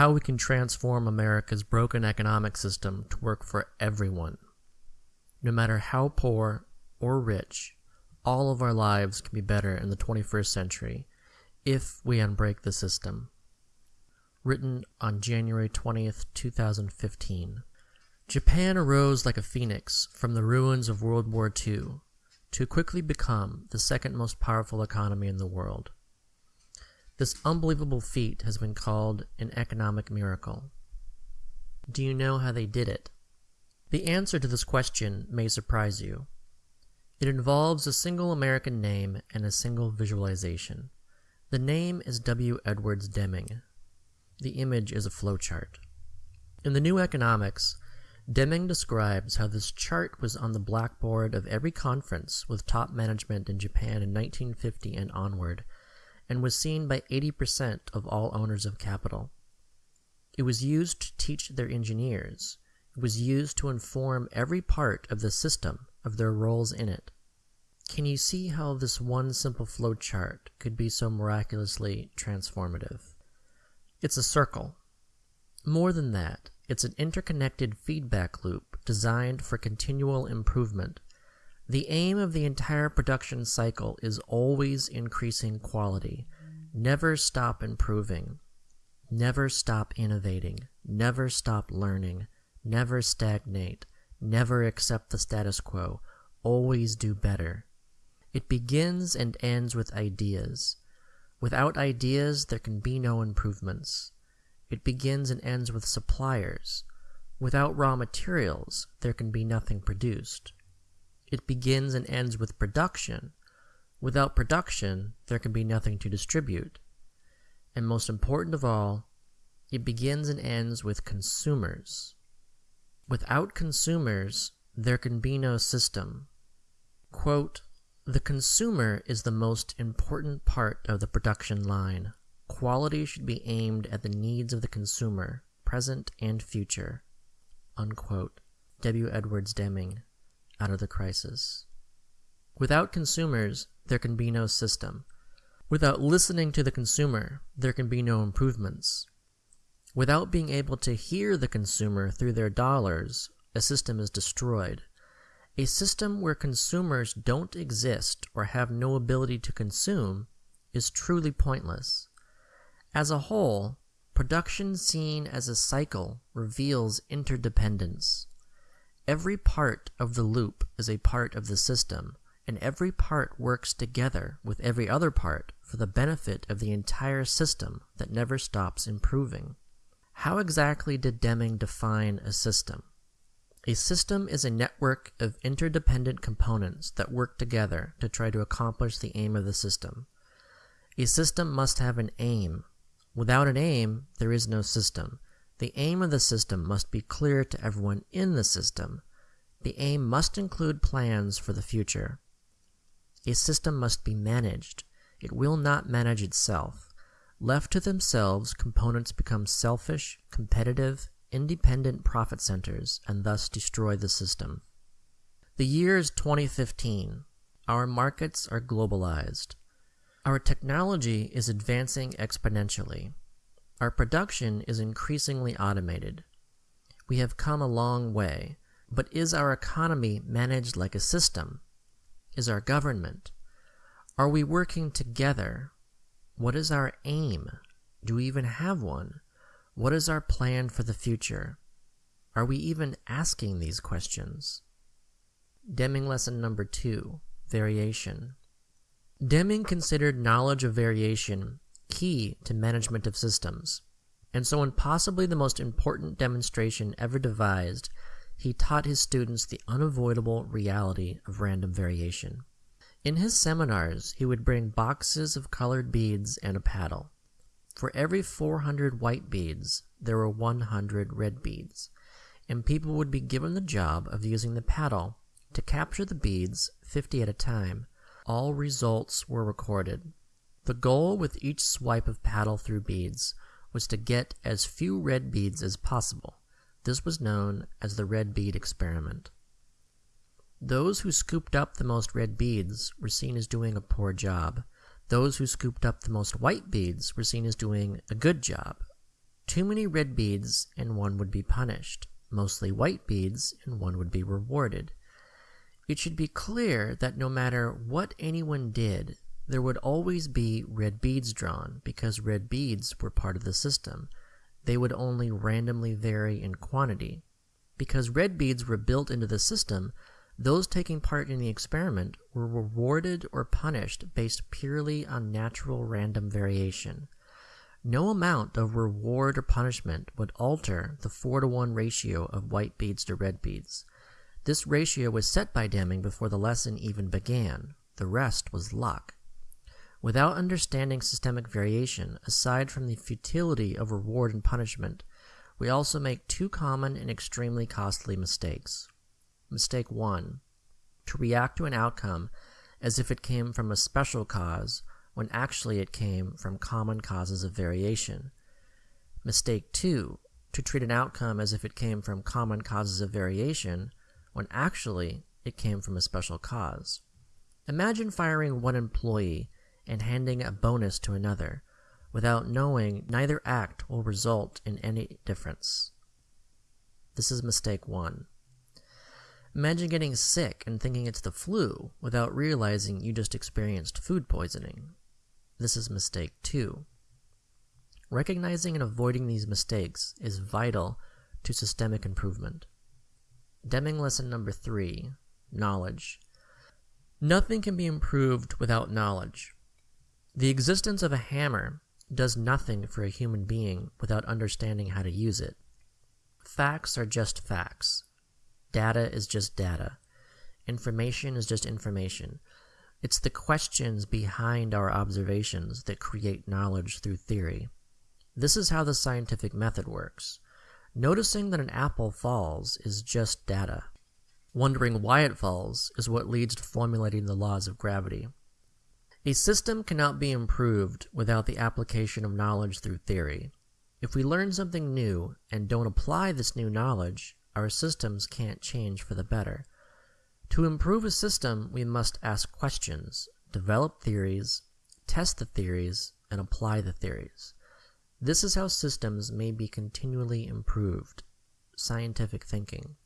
how we can transform America's broken economic system to work for everyone. No matter how poor or rich, all of our lives can be better in the 21st century if we unbreak the system. Written on January 20th, 2015. Japan arose like a phoenix from the ruins of World War II to quickly become the second most powerful economy in the world. This unbelievable feat has been called an economic miracle. Do you know how they did it? The answer to this question may surprise you. It involves a single American name and a single visualization. The name is W. Edwards Deming. The image is a flowchart. In the New Economics, Deming describes how this chart was on the blackboard of every conference with top management in Japan in 1950 and onward, and was seen by 80% of all owners of capital. It was used to teach their engineers. It was used to inform every part of the system of their roles in it. Can you see how this one simple flowchart could be so miraculously transformative? It's a circle. More than that, it's an interconnected feedback loop designed for continual improvement. The aim of the entire production cycle is always increasing quality. Never stop improving. Never stop innovating. Never stop learning. Never stagnate. Never accept the status quo. Always do better. It begins and ends with ideas. Without ideas, there can be no improvements. It begins and ends with suppliers. Without raw materials, there can be nothing produced. It begins and ends with production. Without production, there can be nothing to distribute. And most important of all, it begins and ends with consumers. Without consumers, there can be no system. Quote, the consumer is the most important part of the production line. Quality should be aimed at the needs of the consumer, present and future. Unquote. W. Edwards Deming, Out of the Crisis. Without consumers, there can be no system. Without listening to the consumer, there can be no improvements. Without being able to hear the consumer through their dollars, a system is destroyed. A system where consumers don't exist or have no ability to consume is truly pointless. As a whole, production seen as a cycle reveals interdependence. Every part of the loop is a part of the system, and every part works together with every other part for the benefit of the entire system that never stops improving. How exactly did Deming define a system? A system is a network of interdependent components that work together to try to accomplish the aim of the system. A system must have an aim. Without an aim, there is no system. The aim of the system must be clear to everyone in the system. The aim must include plans for the future. A system must be managed. It will not manage itself. Left to themselves, components become selfish, competitive, independent profit centers and thus destroy the system. The year is 2015. Our markets are globalized. Our technology is advancing exponentially. Our production is increasingly automated. We have come a long way, but is our economy managed like a system? Is our government? Are we working together? What is our aim? Do we even have one? What is our plan for the future? Are we even asking these questions? Deming lesson number two, variation. Deming considered knowledge of variation key to management of systems, and so in possibly the most important demonstration ever devised, he taught his students the unavoidable reality of random variation. In his seminars, he would bring boxes of colored beads and a paddle. For every 400 white beads, there were 100 red beads, and people would be given the job of using the paddle to capture the beads 50 at a time. All results were recorded. The goal with each swipe of paddle through beads was to get as few red beads as possible. This was known as the red bead experiment. Those who scooped up the most red beads were seen as doing a poor job. Those who scooped up the most white beads were seen as doing a good job. Too many red beads and one would be punished, mostly white beads and one would be rewarded. It should be clear that no matter what anyone did, there would always be red beads drawn because red beads were part of the system. They would only randomly vary in quantity. Because red beads were built into the system, those taking part in the experiment were rewarded or punished based purely on natural random variation. No amount of reward or punishment would alter the 4 to 1 ratio of white beads to red beads. This ratio was set by Deming before the lesson even began. The rest was luck. Without understanding systemic variation, aside from the futility of reward and punishment, we also make two common and extremely costly mistakes. Mistake 1. To react to an outcome as if it came from a special cause when actually it came from common causes of variation. Mistake 2. To treat an outcome as if it came from common causes of variation when actually it came from a special cause. Imagine firing one employee and handing a bonus to another, without knowing neither act will result in any difference. This is mistake one. Imagine getting sick and thinking it's the flu without realizing you just experienced food poisoning. This is mistake two. Recognizing and avoiding these mistakes is vital to systemic improvement. Deming lesson number three Knowledge. Nothing can be improved without knowledge. The existence of a hammer does nothing for a human being without understanding how to use it. Facts are just facts. Data is just data. Information is just information. It's the questions behind our observations that create knowledge through theory. This is how the scientific method works. Noticing that an apple falls is just data. Wondering why it falls is what leads to formulating the laws of gravity. A system cannot be improved without the application of knowledge through theory. If we learn something new and don't apply this new knowledge, our systems can't change for the better. To improve a system, we must ask questions, develop theories, test the theories, and apply the theories. This is how systems may be continually improved. Scientific thinking.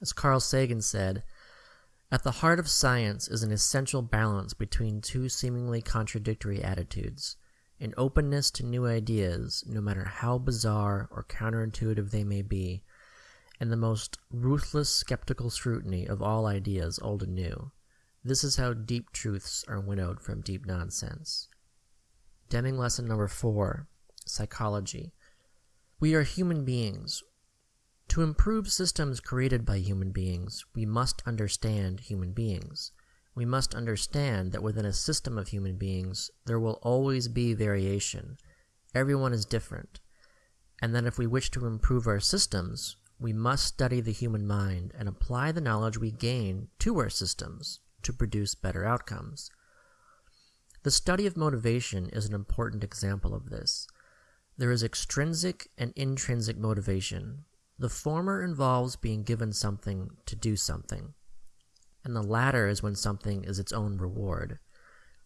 As Carl Sagan said, at the heart of science is an essential balance between two seemingly contradictory attitudes an openness to new ideas, no matter how bizarre or counterintuitive they may be, and the most ruthless skeptical scrutiny of all ideas, old and new. This is how deep truths are winnowed from deep nonsense. Deming lesson number four Psychology. We are human beings. To improve systems created by human beings, we must understand human beings. We must understand that within a system of human beings, there will always be variation. Everyone is different. And that if we wish to improve our systems, we must study the human mind and apply the knowledge we gain to our systems to produce better outcomes. The study of motivation is an important example of this. There is extrinsic and intrinsic motivation, the former involves being given something to do something, and the latter is when something is its own reward.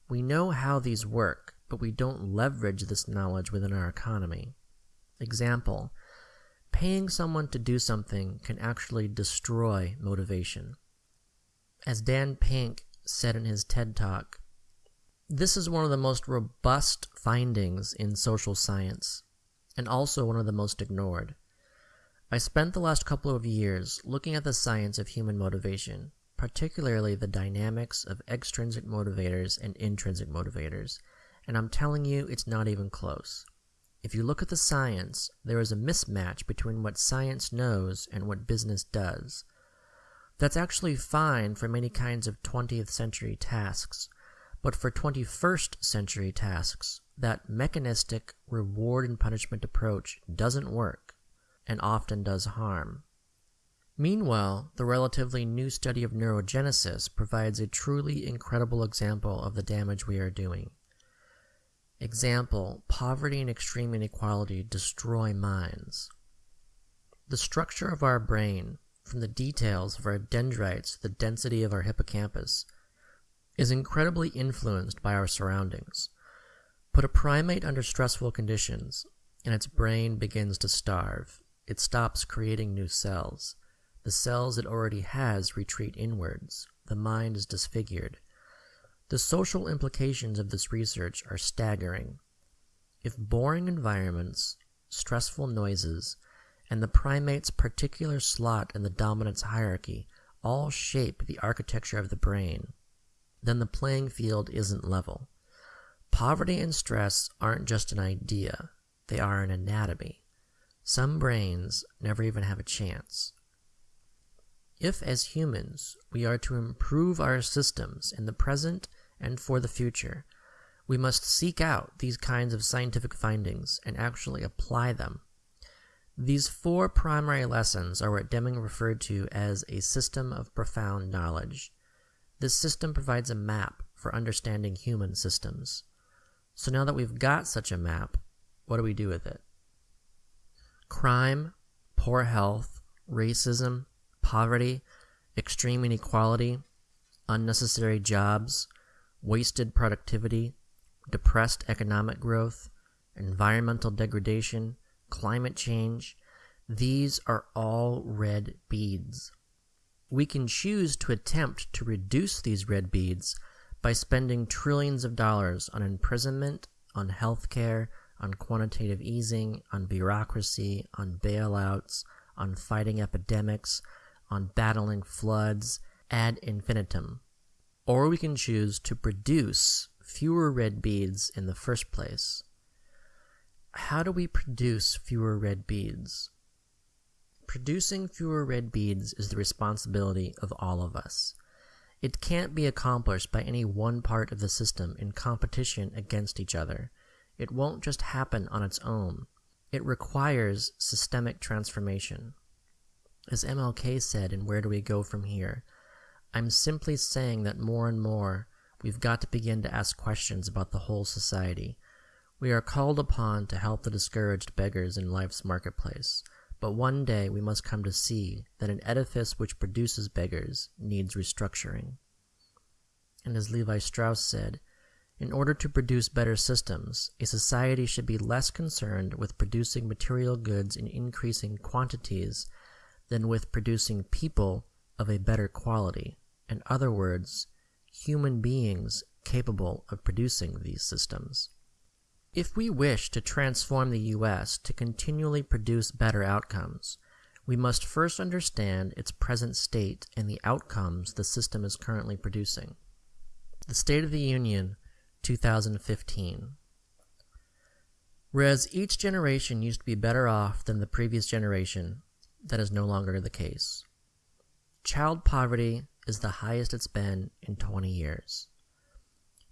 We know how these work, but we don't leverage this knowledge within our economy. Example Paying someone to do something can actually destroy motivation. As Dan Pink said in his TED Talk, this is one of the most robust findings in social science, and also one of the most ignored. I spent the last couple of years looking at the science of human motivation, particularly the dynamics of extrinsic motivators and intrinsic motivators, and I'm telling you it's not even close. If you look at the science, there is a mismatch between what science knows and what business does. That's actually fine for many kinds of 20th century tasks, but for 21st century tasks, that mechanistic reward and punishment approach doesn't work and often does harm. Meanwhile, the relatively new study of neurogenesis provides a truly incredible example of the damage we are doing. Example, poverty and extreme inequality destroy minds. The structure of our brain, from the details of our dendrites to the density of our hippocampus, is incredibly influenced by our surroundings. Put a primate under stressful conditions, and its brain begins to starve. It stops creating new cells. The cells it already has retreat inwards. The mind is disfigured. The social implications of this research are staggering. If boring environments, stressful noises, and the primate's particular slot in the dominance hierarchy all shape the architecture of the brain, then the playing field isn't level. Poverty and stress aren't just an idea, they are an anatomy. Some brains never even have a chance. If, as humans, we are to improve our systems in the present and for the future, we must seek out these kinds of scientific findings and actually apply them. These four primary lessons are what Deming referred to as a system of profound knowledge. This system provides a map for understanding human systems. So now that we've got such a map, what do we do with it? Crime, poor health, racism, poverty, extreme inequality, unnecessary jobs, wasted productivity, depressed economic growth, environmental degradation, climate change, these are all red beads. We can choose to attempt to reduce these red beads by spending trillions of dollars on imprisonment, on healthcare, on quantitative easing, on bureaucracy, on bailouts, on fighting epidemics, on battling floods, ad infinitum. Or we can choose to produce fewer red beads in the first place. How do we produce fewer red beads? Producing fewer red beads is the responsibility of all of us. It can't be accomplished by any one part of the system in competition against each other. It won't just happen on its own. It requires systemic transformation. As MLK said in Where Do We Go From Here, I'm simply saying that more and more we've got to begin to ask questions about the whole society. We are called upon to help the discouraged beggars in life's marketplace, but one day we must come to see that an edifice which produces beggars needs restructuring. And as Levi Strauss said, in order to produce better systems, a society should be less concerned with producing material goods in increasing quantities than with producing people of a better quality in other words, human beings capable of producing these systems. If we wish to transform the US to continually produce better outcomes, we must first understand its present state and the outcomes the system is currently producing. The State of the Union, 2015. Whereas each generation used to be better off than the previous generation, that is no longer the case. Child poverty is the highest it's been in 20 years.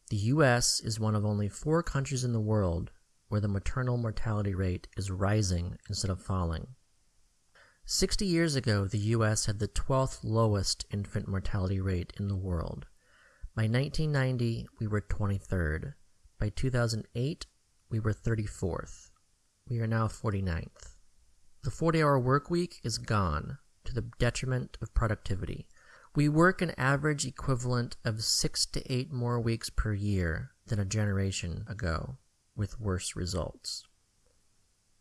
The US is one of only four countries in the world where the maternal mortality rate is rising instead of falling. 60 years ago, the US had the 12th lowest infant mortality rate in the world. By 1990, we were 23rd. By 2008, we were 34th. We are now 49th. The 40 hour work week is gone to the detriment of productivity. We work an average equivalent of six to eight more weeks per year than a generation ago, with worse results.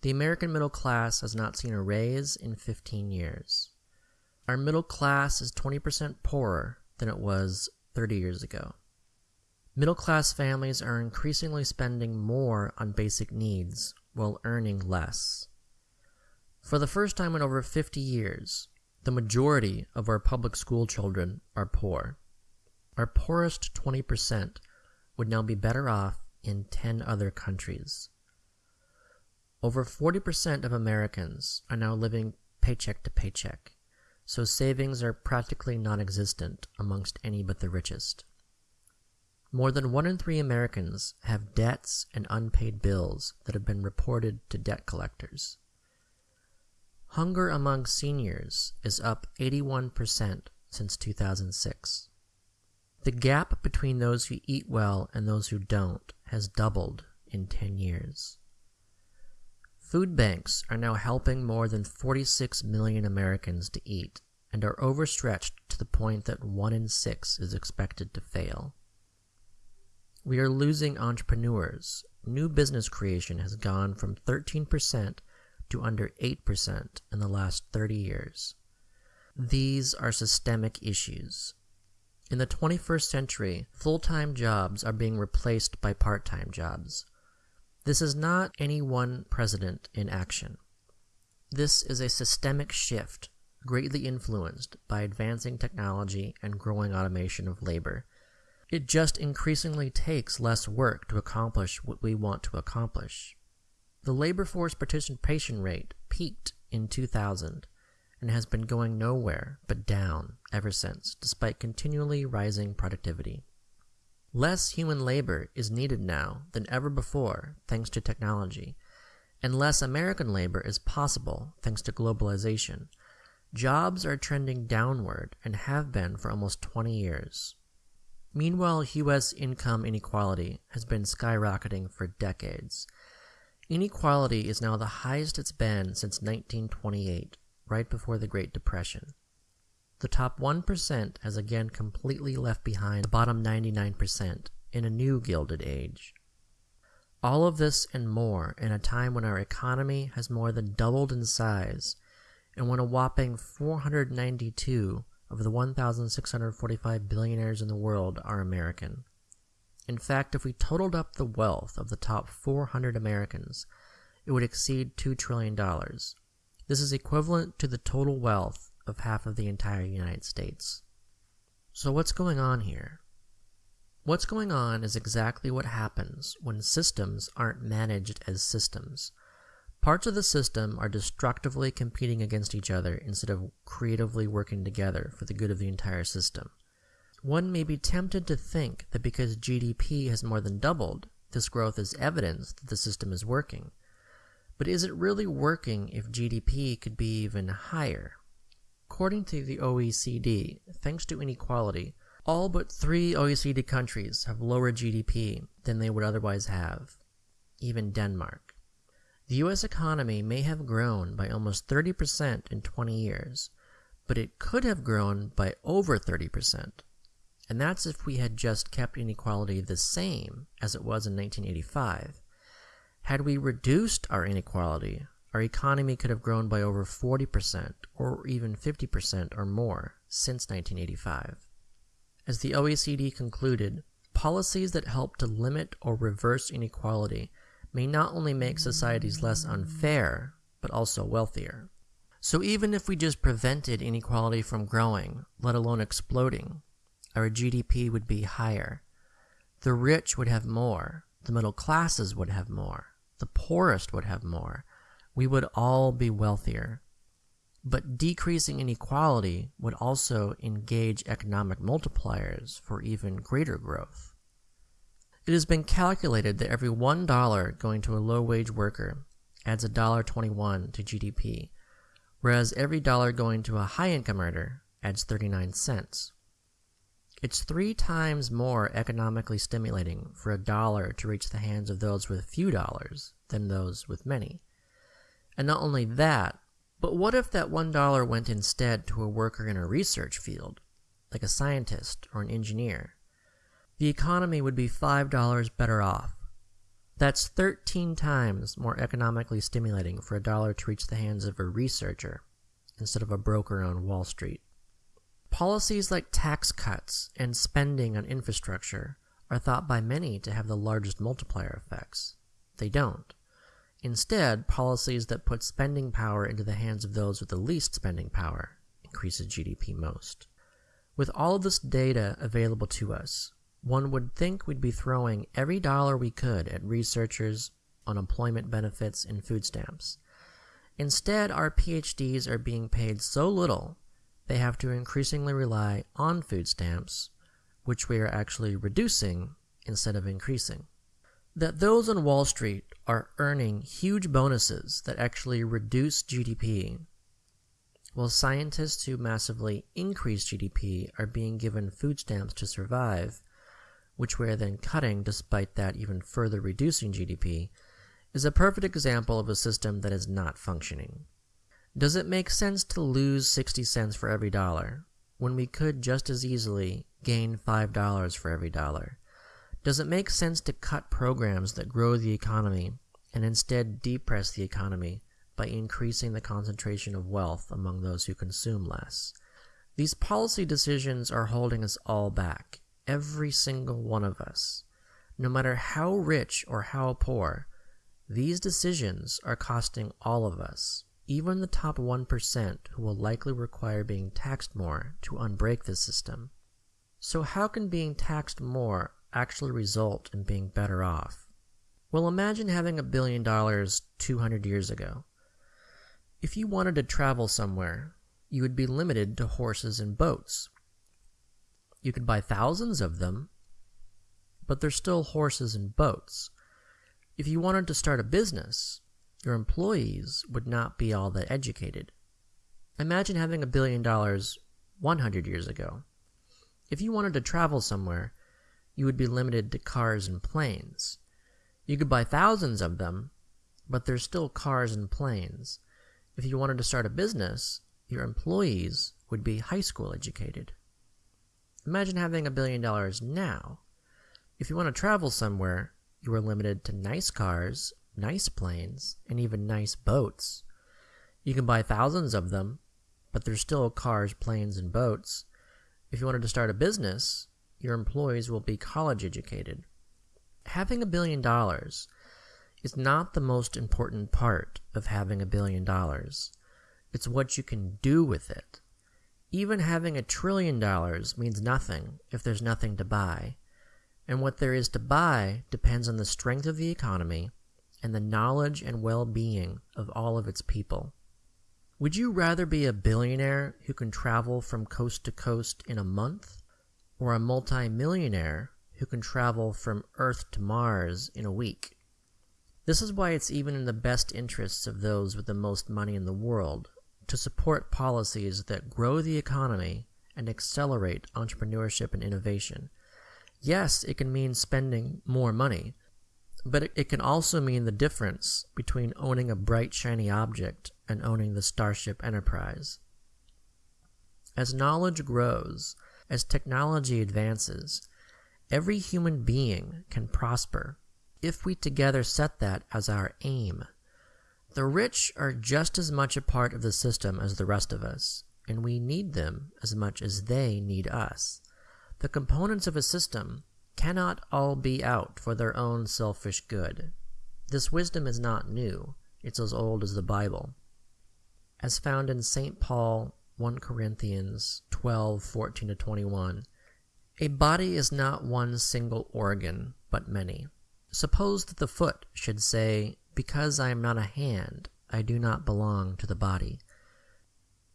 The American middle class has not seen a raise in 15 years. Our middle class is 20% poorer than it was 30 years ago. Middle class families are increasingly spending more on basic needs while earning less. For the first time in over 50 years, the majority of our public school children are poor. Our poorest 20% would now be better off in 10 other countries. Over 40% of Americans are now living paycheck to paycheck, so savings are practically non existent amongst any but the richest. More than one in three Americans have debts and unpaid bills that have been reported to debt collectors. Hunger among seniors is up 81% since 2006. The gap between those who eat well and those who don't has doubled in 10 years. Food banks are now helping more than 46 million Americans to eat and are overstretched to the point that 1 in 6 is expected to fail. We are losing entrepreneurs new business creation has gone from 13% to under 8% in the last 30 years. These are systemic issues. In the 21st century, full time jobs are being replaced by part time jobs. This is not any one president in action. This is a systemic shift greatly influenced by advancing technology and growing automation of labor. It just increasingly takes less work to accomplish what we want to accomplish. The labor force participation rate peaked in 2000 and has been going nowhere but down ever since, despite continually rising productivity. Less human labor is needed now than ever before thanks to technology, and less American labor is possible thanks to globalization. Jobs are trending downward and have been for almost 20 years. Meanwhile, US income inequality has been skyrocketing for decades. Inequality is now the highest it's been since 1928, right before the Great Depression. The top 1% has again completely left behind the bottom 99% in a new Gilded Age. All of this and more in a time when our economy has more than doubled in size and when a whopping 492 of the 1,645 billionaires in the world are American. In fact, if we totaled up the wealth of the top 400 Americans, it would exceed $2 trillion. This is equivalent to the total wealth of half of the entire United States. So, what's going on here? What's going on is exactly what happens when systems aren't managed as systems. Parts of the system are destructively competing against each other instead of creatively working together for the good of the entire system. One may be tempted to think that because GDP has more than doubled, this growth is evidence that the system is working. But is it really working if GDP could be even higher? According to the OECD, thanks to inequality, all but three OECD countries have lower GDP than they would otherwise have, even Denmark. The US economy may have grown by almost 30% in 20 years, but it could have grown by over 30%. And that's if we had just kept inequality the same as it was in 1985. Had we reduced our inequality, our economy could have grown by over 40% or even 50% or more since 1985. As the OECD concluded, policies that help to limit or reverse inequality may not only make societies less unfair, but also wealthier. So even if we just prevented inequality from growing, let alone exploding, our GDP would be higher. The rich would have more, the middle classes would have more, the poorest would have more. We would all be wealthier. But decreasing inequality would also engage economic multipliers for even greater growth. It has been calculated that every $1 going to a low wage worker adds $1.21 to GDP, whereas every dollar going to a high income earner adds 39 cents. It's three times more economically stimulating for a dollar to reach the hands of those with few dollars than those with many. And not only that, but what if that one dollar went instead to a worker in a research field, like a scientist or an engineer? The economy would be $5 better off. That's 13 times more economically stimulating for a dollar to reach the hands of a researcher instead of a broker on Wall Street. Policies like tax cuts and spending on infrastructure are thought by many to have the largest multiplier effects. They don't. Instead, policies that put spending power into the hands of those with the least spending power increases GDP most. With all of this data available to us, one would think we'd be throwing every dollar we could at researchers, unemployment benefits, and food stamps. Instead, our PhDs are being paid so little they have to increasingly rely on food stamps, which we are actually reducing instead of increasing. That those on Wall Street are earning huge bonuses that actually reduce GDP, while scientists who massively increase GDP are being given food stamps to survive, which we are then cutting despite that even further reducing GDP, is a perfect example of a system that is not functioning. Does it make sense to lose 60 cents for every dollar when we could just as easily gain $5 for every dollar? Does it make sense to cut programs that grow the economy and instead depress the economy by increasing the concentration of wealth among those who consume less? These policy decisions are holding us all back, every single one of us. No matter how rich or how poor, these decisions are costing all of us, even the top 1% who will likely require being taxed more to unbreak the system. So, how can being taxed more actually result in being better off? Well, imagine having a billion dollars 200 years ago. If you wanted to travel somewhere, you would be limited to horses and boats. You could buy thousands of them, but they're still horses and boats. If you wanted to start a business, your employees would not be all that educated. Imagine having a billion dollars 100 years ago. If you wanted to travel somewhere, you would be limited to cars and planes. You could buy thousands of them, but they're still cars and planes. If you wanted to start a business, your employees would be high school educated. Imagine having a billion dollars now. If you want to travel somewhere, you are limited to nice cars, nice planes, and even nice boats. You can buy thousands of them, but they're still cars, planes, and boats. If you wanted to start a business, your employees will be college educated. Having a billion dollars is not the most important part of having a billion dollars. It's what you can do with it. Even having a trillion dollars means nothing if there's nothing to buy. And what there is to buy depends on the strength of the economy and the knowledge and well being of all of its people. Would you rather be a billionaire who can travel from coast to coast in a month, or a multimillionaire who can travel from Earth to Mars in a week? This is why it's even in the best interests of those with the most money in the world to support policies that grow the economy and accelerate entrepreneurship and innovation. Yes, it can mean spending more money, but it, can also mean the difference between owning a bright, shiny object and owning the Starship Enterprise. As knowledge grows, as technology advances, every human being can prosper if we together set that as our aim. The rich are just as much a part of the system as the rest of us, and we need them as much as they need us. The components of a system cannot all be out for their own selfish good. This wisdom is not new, it's as old as the Bible. As found in St. Paul 1 Corinthians 12 14 21, a body is not one single organ, but many. Suppose that the foot should say, Because I am not a hand, I do not belong to the body.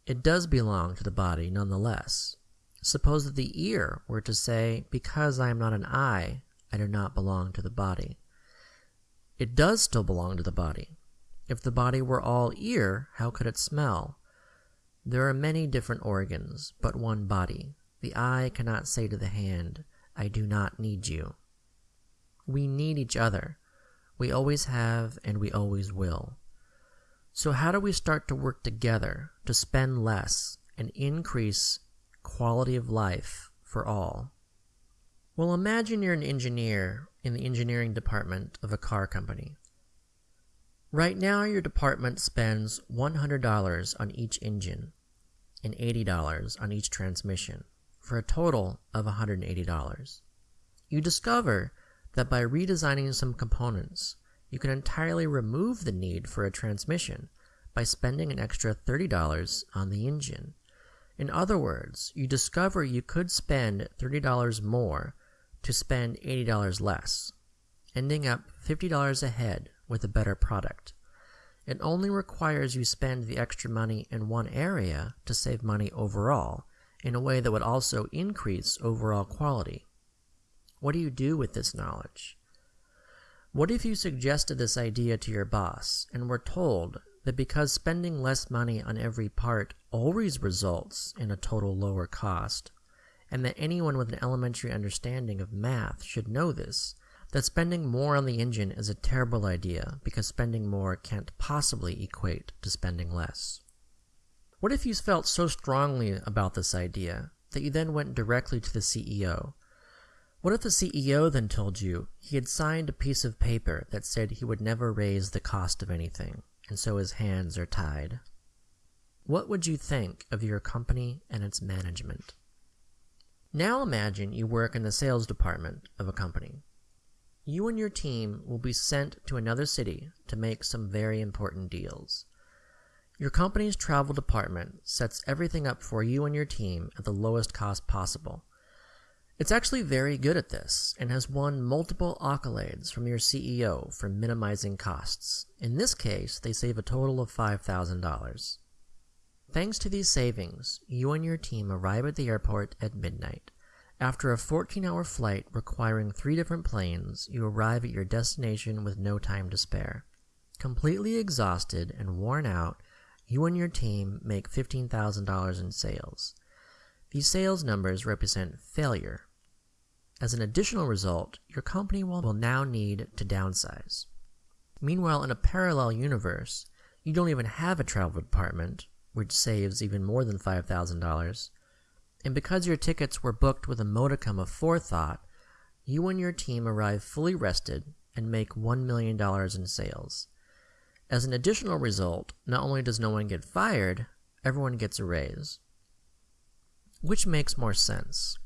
It does belong to the body nonetheless, Suppose that the ear were to say, Because I am not an eye, I do not belong to the body. It does still belong to the body. If the body were all ear, how could it smell? There are many different organs, but one body. The eye cannot say to the hand, I do not need you. We need each other. We always have and we always will. So, how do we start to work together to spend less and increase quality of life for all. Well, imagine you're an engineer in the engineering department of a car company. Right now, your department spends $100 on each engine and $80 on each transmission for a total of $180. You discover that by redesigning some components, you can entirely remove the need for a transmission by spending an extra $30 on the engine in other words, you discover you could spend $30 more to spend $80 less, ending up $50 ahead with a better product. It only requires you spend the extra money in one area to save money overall, in a way that would also increase overall quality. What do you do with this knowledge? What if you suggested this idea to your boss and were told that because spending less money on every part always results in a total lower cost, and that anyone with an elementary understanding of math should know this, that spending more on the engine is a terrible idea because spending more can't possibly equate to spending less. What if you felt so strongly about this idea that you then went directly to the CEO? What if the CEO then told you he had signed a piece of paper that said he would never raise the cost of anything, and so his hands are tied? What would you think of your company and its management? Now imagine you work in the sales department of a company. You and your team will be sent to another city to make some very important deals. Your company's travel department sets everything up for you and your team at the lowest cost possible. It's actually very good at this and has won multiple accolades from your CEO for minimizing costs. In this case, they save a total of $5,000. Thanks to these savings, you and your team arrive at the airport at midnight. After a 14 hour flight requiring three different planes, you arrive at your destination with no time to spare. Completely exhausted and worn out, you and your team make $15,000 in sales. These sales numbers represent failure. As an additional result, your company will now need to downsize. Meanwhile, in a parallel universe, you don't even have a travel department, which saves even more than $5,000. And because your tickets were booked with a modicum of forethought, you and your team arrive fully rested and make $1 million in sales. As an additional result, not only does no one get fired, everyone gets a raise. Which makes more sense?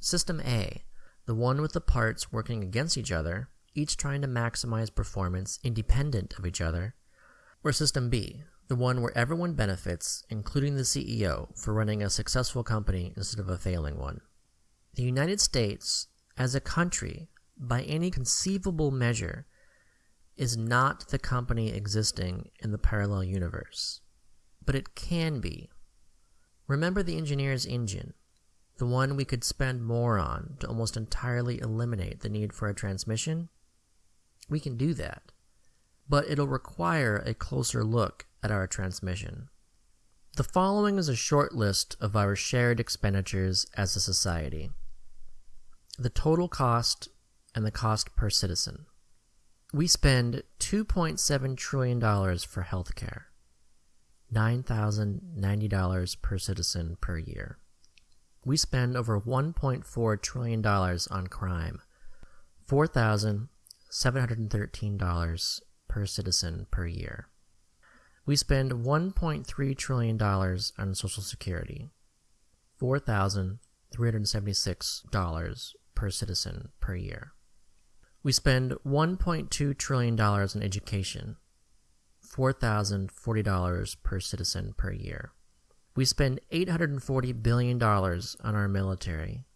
System A, the one with the parts working against each other, each trying to maximize performance independent of each other, or System B, the one where everyone benefits, including the CEO, for running a successful company instead of a failing one. The United States, as a country, by any conceivable measure, is not the company existing in the parallel universe. But it can be. Remember the engineer's engine, the one we could spend more on to almost entirely eliminate the need for a transmission? We can do that. But it'll require a closer look at our transmission. The following is a short list of our shared expenditures as a society. The total cost and the cost per citizen. We spend $2.7 trillion for healthcare, $9,090 per citizen per year. We spend over $1.4 trillion on crime, $4,713 per citizen per year. We spend $1.3 trillion on Social Security, $4,376 per citizen per year. We spend $1.2 trillion in education, $4,040 per citizen per year. We spend $840 billion on our military,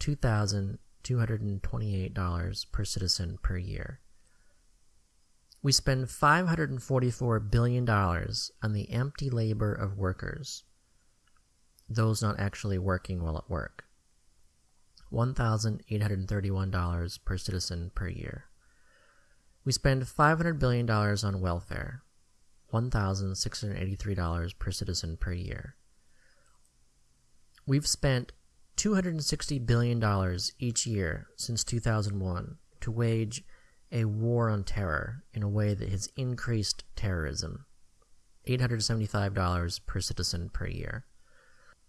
$2,228 per citizen per year. We spend $544 billion on the empty labor of workers, those not actually working while at work. $1,831 per citizen per year. We spend $500 billion on welfare, $1,683 per citizen per year. We've spent $260 billion each year since 2001 to wage a war on terror in a way that has increased terrorism. $875 per citizen per year.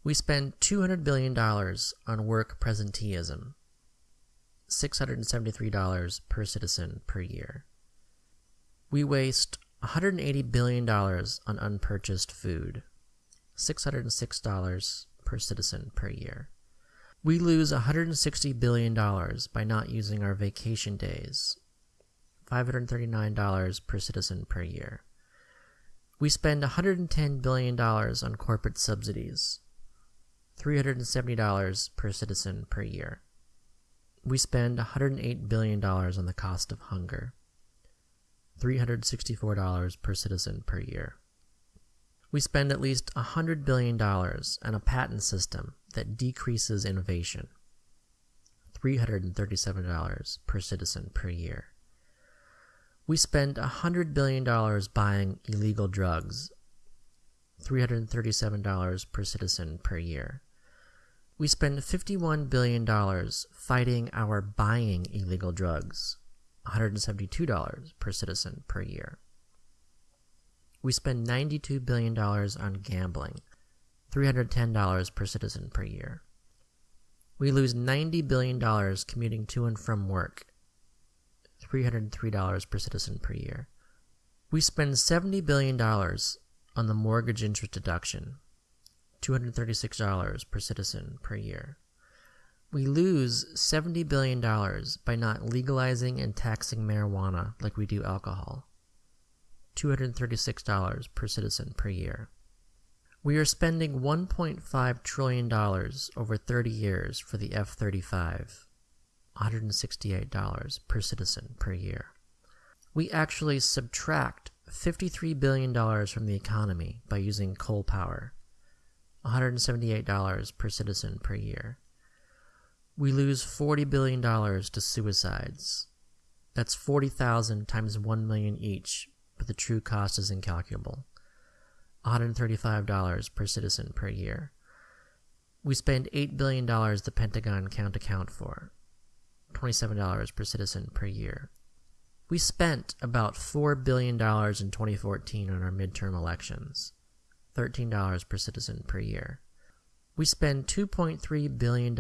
We spend $200 billion on work presenteeism. $673 per citizen per year. We waste $180 billion on unpurchased food. $606 per citizen per year. We lose $160 billion by not using our vacation days. $539 per citizen per year. We spend $110 billion on corporate subsidies. $370 per citizen per year. We spend $108 billion on the cost of hunger. $364 per citizen per year. We spend at least $100 billion on a patent system that decreases innovation. $337 per citizen per year. We spend $100 billion buying illegal drugs. $337 per citizen per year. We spend $51 billion fighting our buying illegal drugs, $172 per citizen per year. We spend $92 billion on gambling, $310 per citizen per year. We lose $90 billion commuting to and from work, $303 per citizen per year. We spend $70 billion on the mortgage interest deduction, $236 per citizen per year. We lose $70 billion by not legalizing and taxing marijuana like we do alcohol, $236 per citizen per year. We are spending $1.5 trillion over 30 years for the F 35, $168 per citizen per year. We actually subtract $53 billion from the economy by using coal power, $178 per citizen per year. We lose $40 billion to suicides. That's 40,000 times 1 million each, but the true cost is incalculable. $135 per citizen per year. We spend $8 billion the Pentagon can't account for. $27 per citizen per year. We spent about $4 billion in 2014 on our midterm elections. $13 per citizen per year. We spend $2.3 billion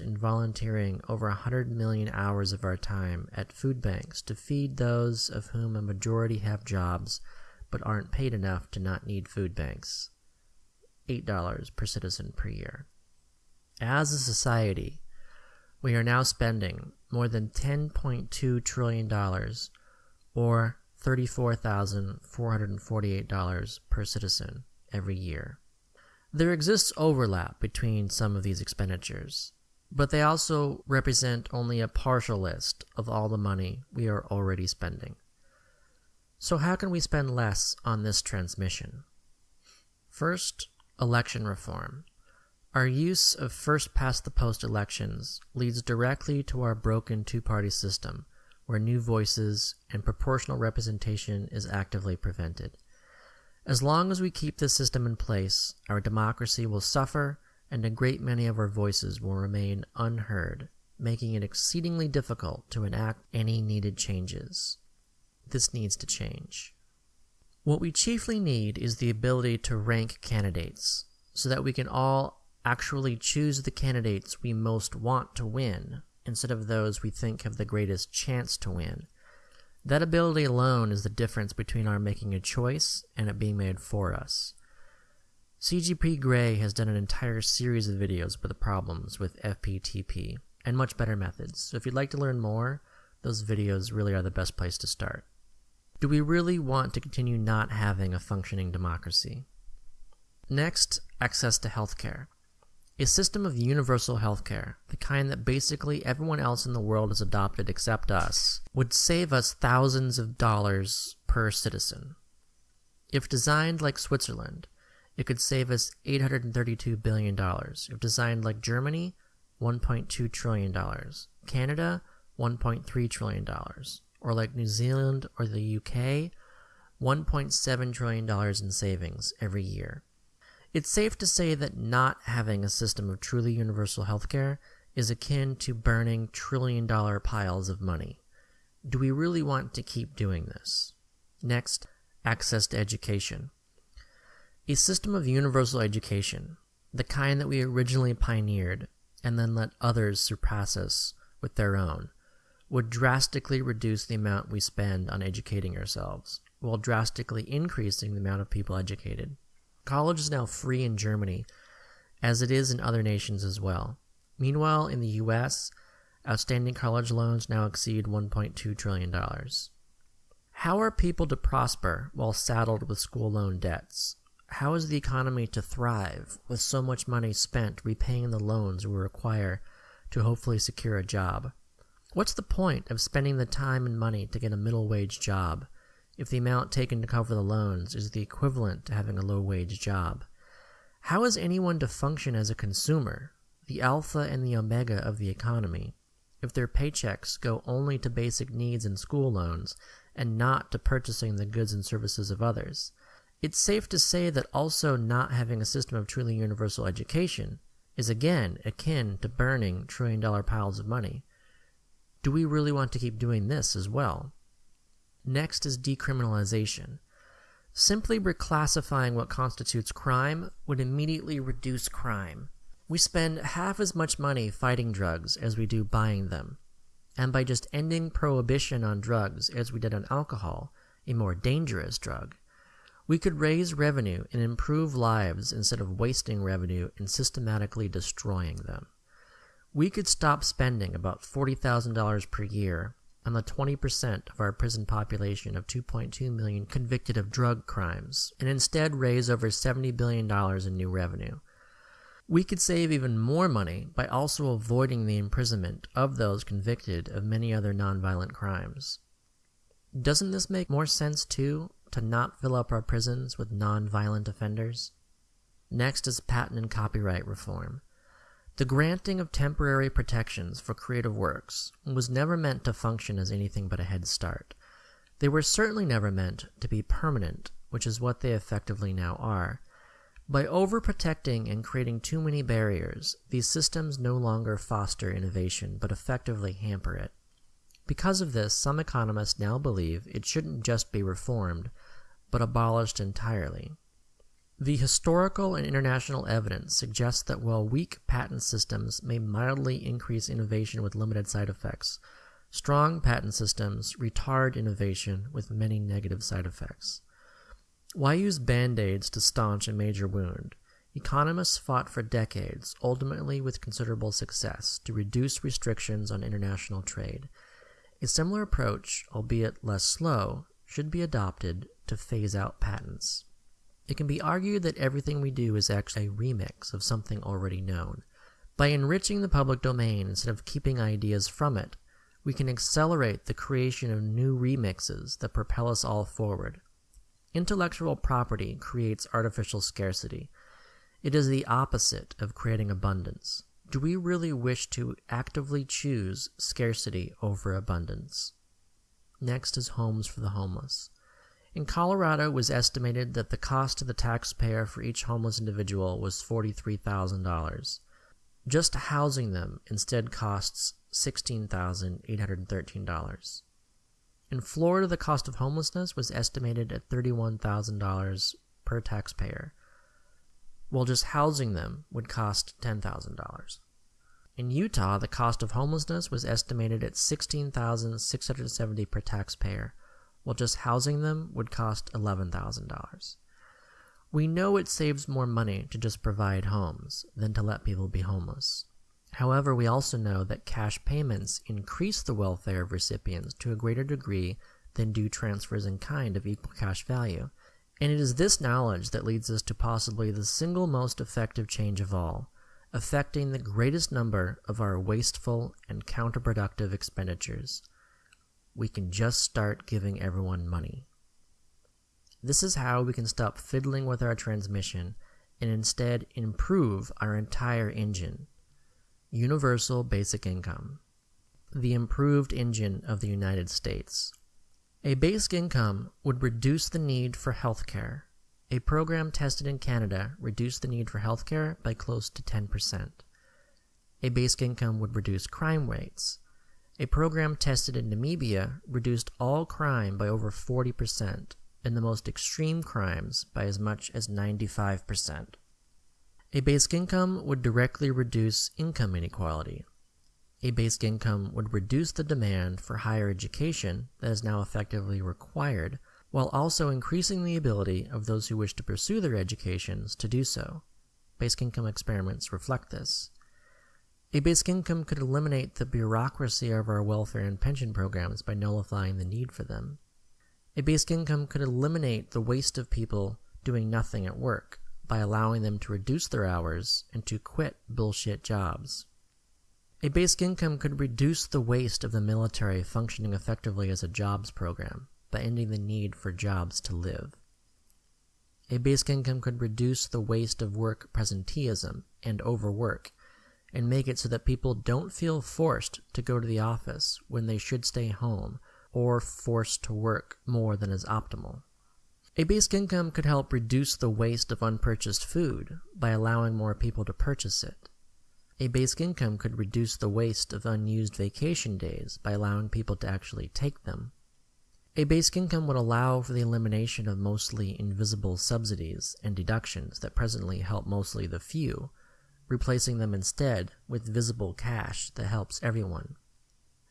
in volunteering over 100 million hours of our time at food banks to feed those of whom a majority have jobs but aren't paid enough to not need food banks. $8 per citizen per year. As a society, we are now spending more than $10.2 trillion, or $34,448 per citizen every year. There exists overlap between some of these expenditures, but they also represent only a partial list of all the money we are already spending. So, how can we spend less on this transmission? First, election reform. Our use of first past the post elections leads directly to our broken two party system, where new voices and proportional representation is actively prevented. As long as we keep this system in place, our democracy will suffer and a great many of our voices will remain unheard, making it exceedingly difficult to enact any needed changes this needs to change. What we chiefly need is the ability to rank candidates so that we can all actually choose the candidates we most want to win instead of those we think have the greatest chance to win. That ability alone is the difference between our making a choice and it being made for us. CGP Grey has done an entire series of videos about the problems with FPTP and much better methods, so if you'd like to learn more, those videos really are the best place to start. Do we really want to continue not having a functioning democracy? Next, access to healthcare. A system of universal healthcare, the kind that basically everyone else in the world has adopted except us, would save us thousands of dollars per citizen. If designed like Switzerland, it could save us $832 billion. If designed like Germany, $1.2 trillion. Canada, $1.3 trillion or like New Zealand or the UK, $1.7 trillion in savings every year. It's safe to say that not having a system of truly universal healthcare is akin to burning trillion dollar piles of money. Do we really want to keep doing this? Next, access to education. A system of universal education, the kind that we originally pioneered and then let others surpass us with their own, would drastically reduce the amount we spend on educating ourselves, while drastically increasing the amount of people educated. College is now free in Germany, as it is in other nations as well. Meanwhile, in the US, outstanding college loans now exceed $1.2 trillion. How are people to prosper while saddled with school loan debts? How is the economy to thrive with so much money spent repaying the loans we require to hopefully secure a job? What's the point of spending the time and money to get a middle wage job if the amount taken to cover the loans is the equivalent to having a low wage job? How is anyone to function as a consumer, the alpha and the omega of the economy, if their paychecks go only to basic needs and school loans and not to purchasing the goods and services of others? It's safe to say that also not having a system of truly universal education is again akin to burning trillion dollar piles of money do we really want to keep doing this as well? Next is decriminalization. Simply reclassifying what constitutes crime would immediately reduce crime. We spend half as much money fighting drugs as we do buying them. And by just ending prohibition on drugs as we did on alcohol, a more dangerous drug, we could raise revenue and improve lives instead of wasting revenue and systematically destroying them. We could stop spending about $40,000 per year on the 20% of our prison population of 2.2 million convicted of drug crimes and instead raise over $70 billion in new revenue. We could save even more money by also avoiding the imprisonment of those convicted of many other nonviolent crimes. Doesn't this make more sense, too, to not fill up our prisons with nonviolent offenders? Next is patent and copyright reform. The granting of temporary protections for creative works was never meant to function as anything but a head start. They were certainly never meant to be permanent, which is what they effectively now are. By overprotecting and creating too many barriers, these systems no longer foster innovation but effectively hamper it. Because of this, some economists now believe it shouldn't just be reformed, but abolished entirely. The historical and international evidence suggests that while weak patent systems may mildly increase innovation with limited side effects, strong patent systems retard innovation with many negative side effects. Why use band aids to staunch a major wound? Economists fought for decades, ultimately with considerable success, to reduce restrictions on international trade. A similar approach, albeit less slow, should be adopted to phase out patents. It can be argued that everything we do is actually a remix of something already known. By enriching the public domain instead of keeping ideas from it, we can accelerate the creation of new remixes that propel us all forward. Intellectual property creates artificial scarcity. It is the opposite of creating abundance. Do we really wish to actively choose scarcity over abundance? Next is homes for the homeless. In Colorado, it was estimated that the cost to the taxpayer for each homeless individual was $43,000. Just housing them instead costs $16,813. In Florida, the cost of homelessness was estimated at $31,000 per taxpayer, while just housing them would cost $10,000. In Utah, the cost of homelessness was estimated at 16,670 per taxpayer, while just housing them would cost $11,000. We know it saves more money to just provide homes than to let people be homeless. However, we also know that cash payments increase the welfare of recipients to a greater degree than do transfers in kind of equal cash value. And it is this knowledge that leads us to possibly the single most effective change of all, affecting the greatest number of our wasteful and counterproductive expenditures. We can just start giving everyone money. This is how we can stop fiddling with our transmission and instead improve our entire engine Universal Basic Income, the improved engine of the United States. A basic income would reduce the need for health care. A program tested in Canada reduced the need for health care by close to 10%. A basic income would reduce crime rates. A program tested in Namibia reduced all crime by over 40%, and the most extreme crimes by as much as 95%. A basic income would directly reduce income inequality. A basic income would reduce the demand for higher education that is now effectively required, while also increasing the ability of those who wish to pursue their educations to do so. Basic income experiments reflect this. A basic income could eliminate the bureaucracy of our welfare and pension programs by nullifying the need for them. A basic income could eliminate the waste of people doing nothing at work by allowing them to reduce their hours and to quit bullshit jobs. A basic income could reduce the waste of the military functioning effectively as a jobs program by ending the need for jobs to live. A basic income could reduce the waste of work presenteeism and overwork and make it so that people don't feel forced to go to the office when they should stay home or forced to work more than is optimal. A basic income could help reduce the waste of unpurchased food by allowing more people to purchase it. A basic income could reduce the waste of unused vacation days by allowing people to actually take them. A basic income would allow for the elimination of mostly invisible subsidies and deductions that presently help mostly the few, replacing them instead with visible cash that helps everyone.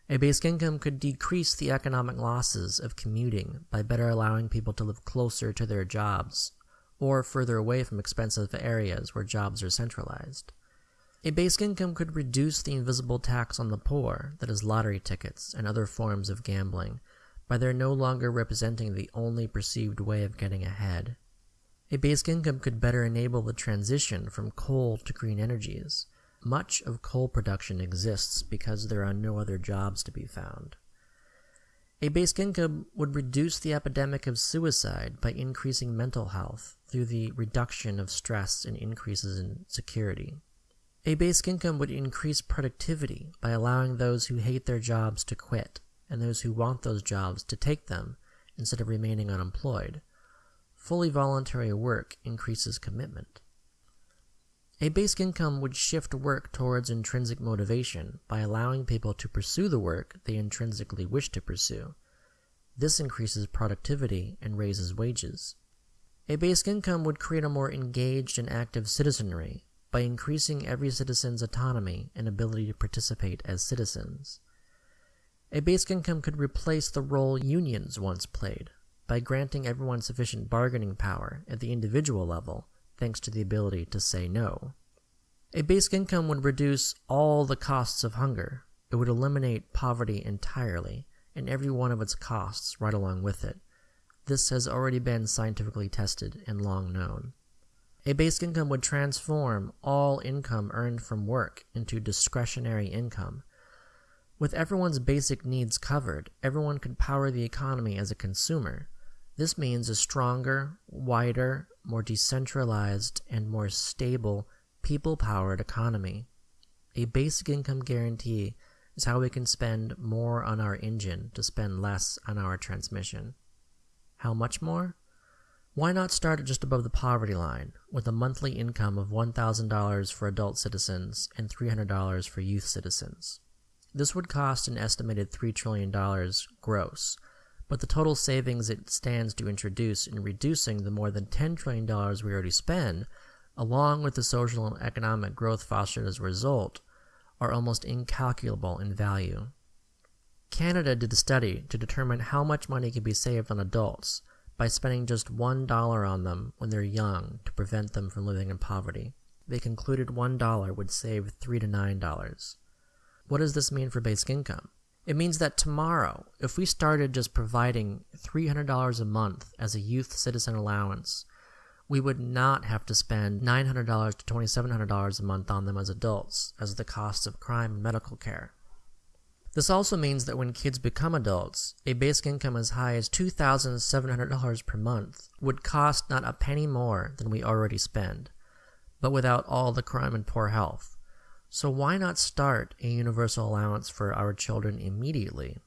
A basic income could decrease the economic losses of commuting by better allowing people to live closer to their jobs or further away from expensive areas where jobs are centralized. A basic income could reduce the invisible tax on the poor, that is, lottery tickets and other forms of gambling, by their no longer representing the only perceived way of getting ahead. A basic income could better enable the transition from coal to green energies. Much of coal production exists because there are no other jobs to be found. A basic income would reduce the epidemic of suicide by increasing mental health through the reduction of stress and increases in security. A basic income would increase productivity by allowing those who hate their jobs to quit and those who want those jobs to take them instead of remaining unemployed. Fully voluntary work increases commitment. A basic income would shift work towards intrinsic motivation by allowing people to pursue the work they intrinsically wish to pursue. This increases productivity and raises wages. A basic income would create a more engaged and active citizenry by increasing every citizen's autonomy and ability to participate as citizens. A basic income could replace the role unions once played by granting everyone sufficient bargaining power at the individual level thanks to the ability to say no. A basic income would reduce all the costs of hunger. It would eliminate poverty entirely and every one of its costs right along with it. This has already been scientifically tested and long known. A basic income would transform all income earned from work into discretionary income. With everyone's basic needs covered, everyone could power the economy as a consumer. This means a stronger, wider, more decentralized, and more stable, people powered economy. A basic income guarantee is how we can spend more on our engine to spend less on our transmission. How much more? Why not start at just above the poverty line, with a monthly income of $1,000 for adult citizens and $300 for youth citizens? This would cost an estimated $3 trillion gross, but the total savings it stands to introduce in reducing the more than $10 trillion we already spend, along with the social and economic growth fostered as a result, are almost incalculable in value. Canada did a study to determine how much money could be saved on adults by spending just $1 on them when they're young to prevent them from living in poverty. They concluded $1 would save 3 to $9. What does this mean for basic income? It means that tomorrow, if we started just providing $300 a month as a youth citizen allowance, we would not have to spend $900 to $2,700 a month on them as adults, as the costs of crime and medical care. This also means that when kids become adults, a basic income as high as $2,700 per month would cost not a penny more than we already spend, but without all the crime and poor health. So why not start a universal allowance for our children immediately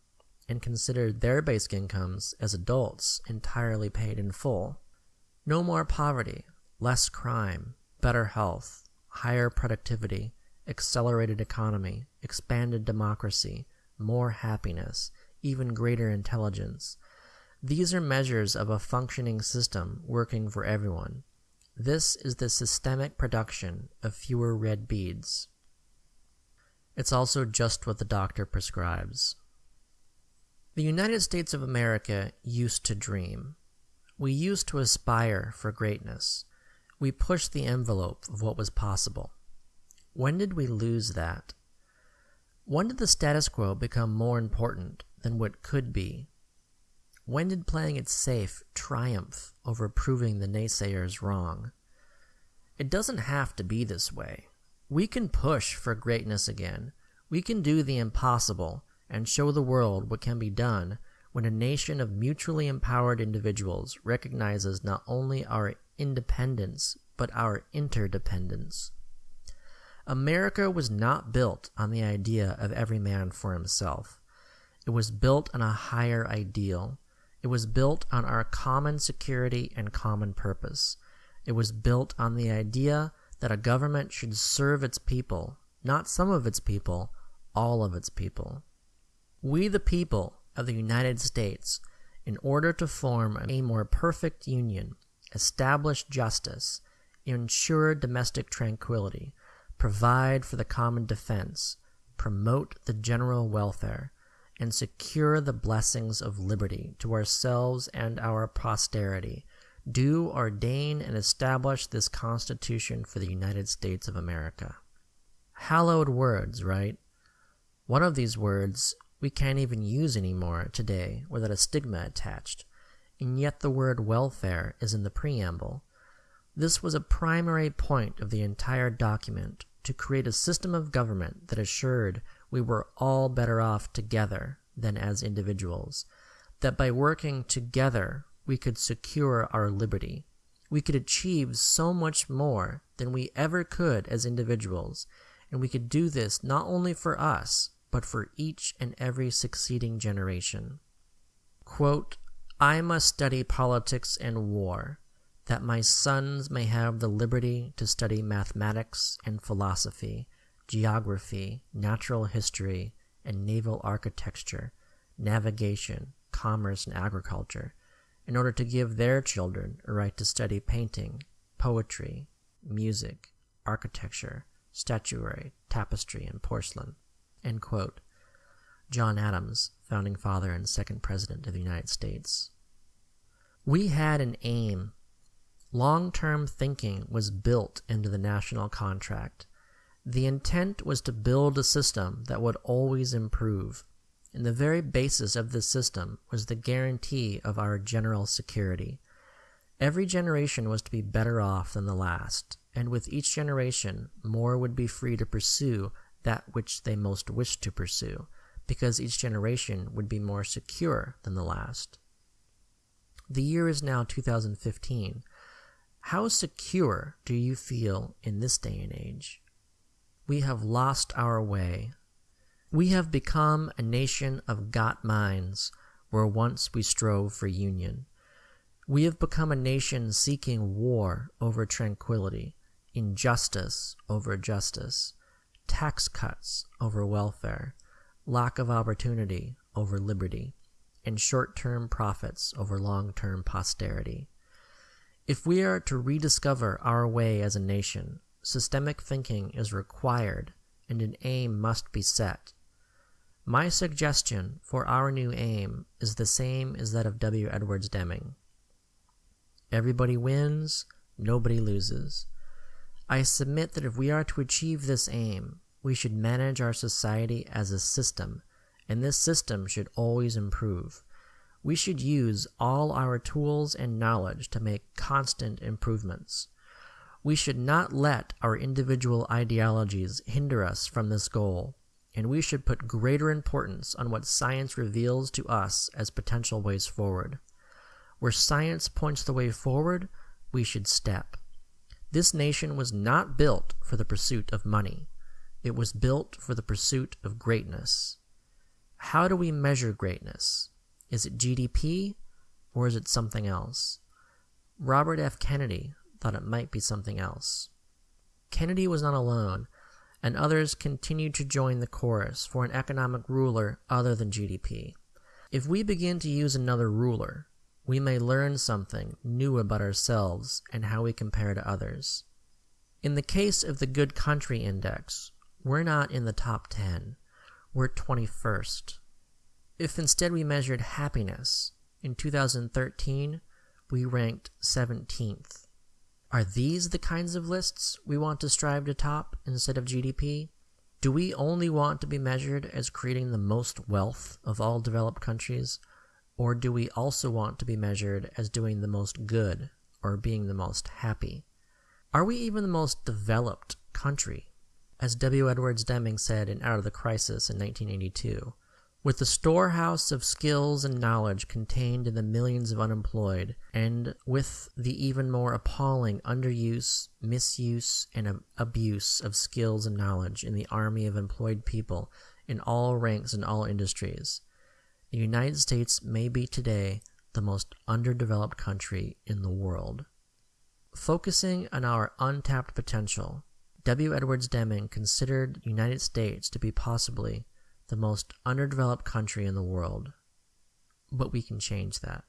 and consider their basic incomes as adults entirely paid in full? No more poverty, less crime, better health, higher productivity, accelerated economy, expanded democracy, more happiness, even greater intelligence. These are measures of a functioning system working for everyone. This is the systemic production of fewer red beads. It's also just what the doctor prescribes. The United States of America used to dream. We used to aspire for greatness. We pushed the envelope of what was possible. When did we lose that? When did the status quo become more important than what could be? When did playing it safe triumph over proving the naysayers wrong? It doesn't have to be this way. We can push for greatness again. We can do the impossible and show the world what can be done when a nation of mutually empowered individuals recognizes not only our independence but our interdependence. America was not built on the idea of every man for himself. It was built on a higher ideal. It was built on our common security and common purpose. It was built on the idea that a government should serve its people, not some of its people, all of its people. We, the people of the United States, in order to form a more perfect union, establish justice, ensure domestic tranquility, provide for the common defense, promote the general welfare, and secure the blessings of liberty to ourselves and our posterity, do ordain and establish this Constitution for the United States of America. Hallowed words, right? One of these words we can't even use anymore today without a stigma attached, and yet the word welfare is in the preamble. This was a primary point of the entire document to create a system of government that assured we were all better off together than as individuals, that by working together we could secure our liberty. We could achieve so much more than we ever could as individuals, and we could do this not only for us, but for each and every succeeding generation. Quote, I must study politics and war, that my sons may have the liberty to study mathematics and philosophy, geography, natural history, and naval architecture, navigation, commerce, and agriculture, in order to give their children a right to study painting, poetry, music, architecture, statuary, tapestry, and porcelain. John Adams, founding father and second president of the United States. We had an aim. Long term thinking was built into the national contract. The intent was to build a system that would always improve and the very basis of this system was the guarantee of our general security. Every generation was to be better off than the last, and with each generation more would be free to pursue that which they most wished to pursue, because each generation would be more secure than the last. The year is now 2015. How secure do you feel in this day and age? We have lost our way we have become a nation of got minds, where once we strove for union. We have become a nation seeking war over tranquility, injustice over justice, tax cuts over welfare, lack of opportunity over liberty, and short term profits over long term posterity. If we are to rediscover our way as a nation, systemic thinking is required and an aim must be set my suggestion for our new aim is the same as that of W. Edwards Deming. Everybody wins, nobody loses. I submit that if we are to achieve this aim, we should manage our society as a system, and this system should always improve. We should use all our tools and knowledge to make constant improvements. We should not let our individual ideologies hinder us from this goal and we should put greater importance on what science reveals to us as potential ways forward. Where science points the way forward, we should step. This nation was not built for the pursuit of money. It was built for the pursuit of greatness. How do we measure greatness? Is it GDP or is it something else? Robert F. Kennedy thought it might be something else. Kennedy was not alone and others continued to join the chorus for an economic ruler other than GDP. If we begin to use another ruler, we may learn something new about ourselves and how we compare to others. In the case of the Good Country Index, we're not in the top 10, we're 21st. If instead we measured happiness, in 2013, we ranked 17th. Are these the kinds of lists we want to strive to top instead of GDP? Do we only want to be measured as creating the most wealth of all developed countries? Or do we also want to be measured as doing the most good or being the most happy? Are we even the most developed country? As W. Edwards Deming said in Out of the Crisis in 1982, with the storehouse of skills and knowledge contained in the millions of unemployed, and with the even more appalling underuse, misuse, and abuse of skills and knowledge in the army of employed people in all ranks and all industries, the United States may be today the most underdeveloped country in the world. Focusing on our untapped potential, W. Edwards Deming considered the United States to be possibly the most underdeveloped country in the world. But we can change that.